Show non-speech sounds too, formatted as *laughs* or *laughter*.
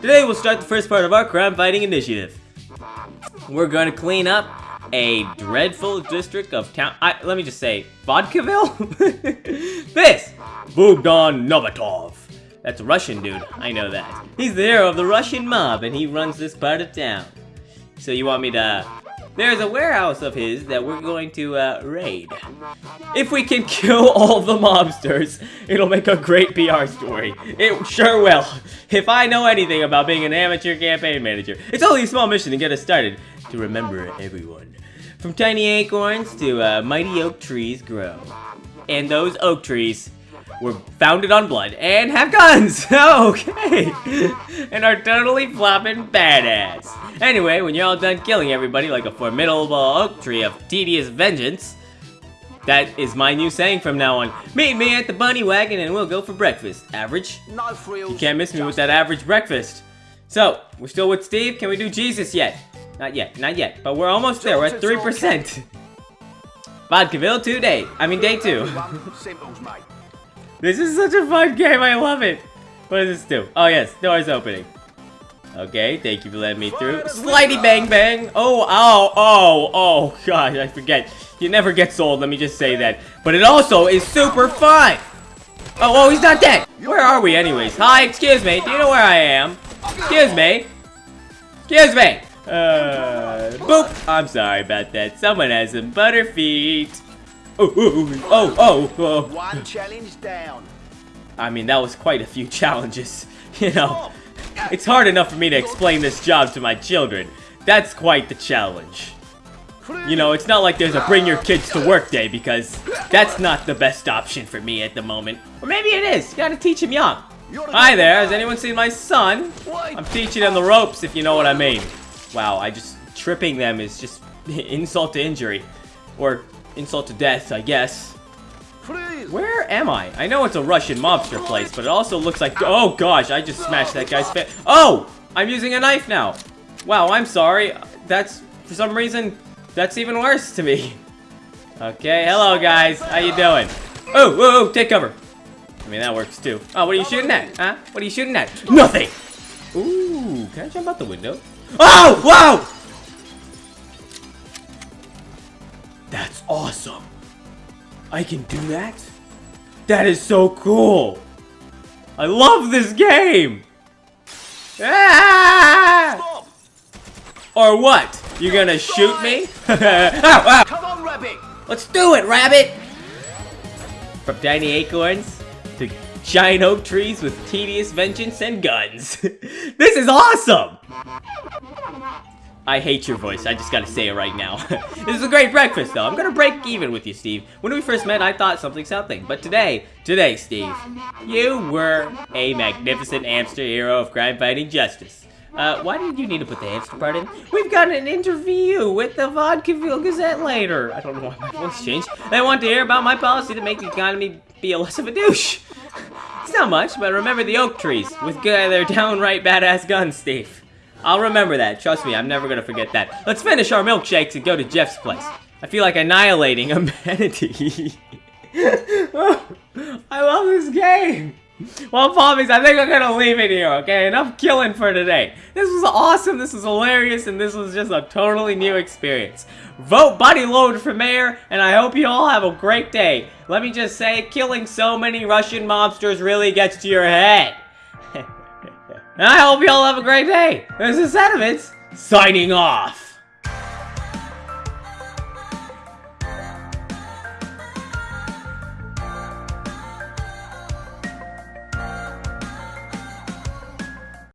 Today we'll start the first part of our crime fighting initiative. We're gonna clean up a dreadful district of town- I, let me just say, Vodkaville? *laughs* this! Bogdan Novatov. That's a Russian dude, I know that. He's the hero of the Russian mob and he runs this part of town. So you want me to... There's a warehouse of his that we're going to uh, raid. If we can kill all the mobsters, it'll make a great PR story. It sure will. If I know anything about being an amateur campaign manager, it's only a small mission to get us started. To remember everyone. From tiny acorns to uh, mighty oak trees grow. And those oak trees were founded on blood and have guns! *laughs* okay! and are totally flopping badass. Anyway, when you're all done killing everybody like a formidable oak tree of tedious vengeance, that is my new saying from now on. Meet me at the bunny wagon and we'll go for breakfast. Average? You can't miss me with that average breakfast. So, we're still with Steve. Can we do Jesus yet? Not yet, not yet. But we're almost there. We're at 3%. *laughs* Vodkaville 2 day. I mean day 2. *laughs* Everyone, Simples, mate. This is such a fun game, I love it! What does this do? Oh yes, door's opening. Okay, thank you for letting me through. Slidey bang bang! Oh, oh, oh, oh, gosh, I forget. You never get sold, let me just say that. But it also is super fun! Oh, oh, he's not dead! Where are we anyways? Hi, excuse me, do you know where I am? Excuse me? Excuse me! Uh, boop! I'm sorry about that. Someone has some butter feet. Oh, oh, oh, oh, oh. One challenge down. I mean, that was quite a few *laughs* challenges. *laughs* You know, it's hard enough for me to explain this job to my children. That's quite the challenge. You know, it's not like there's a bring your kids to work day because that's not the best option for me at the moment. Or maybe it is. You gotta teach him young. Hi there, has anyone seen my son? I'm teaching him the ropes, if you know what I mean. Wow, I just... Tripping them is just *laughs* insult to injury. Or insult to death, I guess. Where am I? I know it's a Russian mobster place, but it also looks like- Oh gosh, I just smashed that guy's face. Oh! I'm using a knife now. Wow, I'm sorry. That's, for some reason, that's even worse to me. Okay, hello guys. How you doing? Oh, whoa, whoa, take cover. I mean, that works too. Oh, what are you shooting at? Huh? What are you shooting at? Nothing! Ooh, can I jump out the window? Oh, wow! Awesome. I can do that? That is so cool! I love this game! Ah! Stop. Or what? You gonna shoot me? ow, *laughs* ow. Come on, rabbit. Let's do it, rabbit! From tiny acorns to giant oak trees with tedious vengeance and guns. *laughs* this is awesome! I hate your voice, I just gotta say it right now. *laughs* this is a great breakfast though, I'm gonna break even with you, Steve. When we first met, I thought something something, but today, today, Steve, you were a magnificent hamster hero of crime fighting justice. Uh, why did you need to put the hamster part in? We've got an interview with the Vodkaville Gazette later. I don't know why my voice changed. They want to hear about my policy to make the economy be a less of a douche. *laughs* It's not much, but remember the oak trees with their downright badass guns, Steve. I'll remember that. Trust me, I'm never gonna forget that. Let's finish our milkshakes and go to Jeff's place. I feel like annihilating *laughs* humanity. *laughs* I love this game. Well, Pommies, I think I'm gonna leave it here, okay? Enough killing for today. This was awesome, this was hilarious, and this was just a totally new experience. Vote Buddy Load for mayor, and I hope you all have a great day. Let me just say, killing so many Russian mobsters really gets to your head. And I hope you all have a great day. This is Sediments, signing off.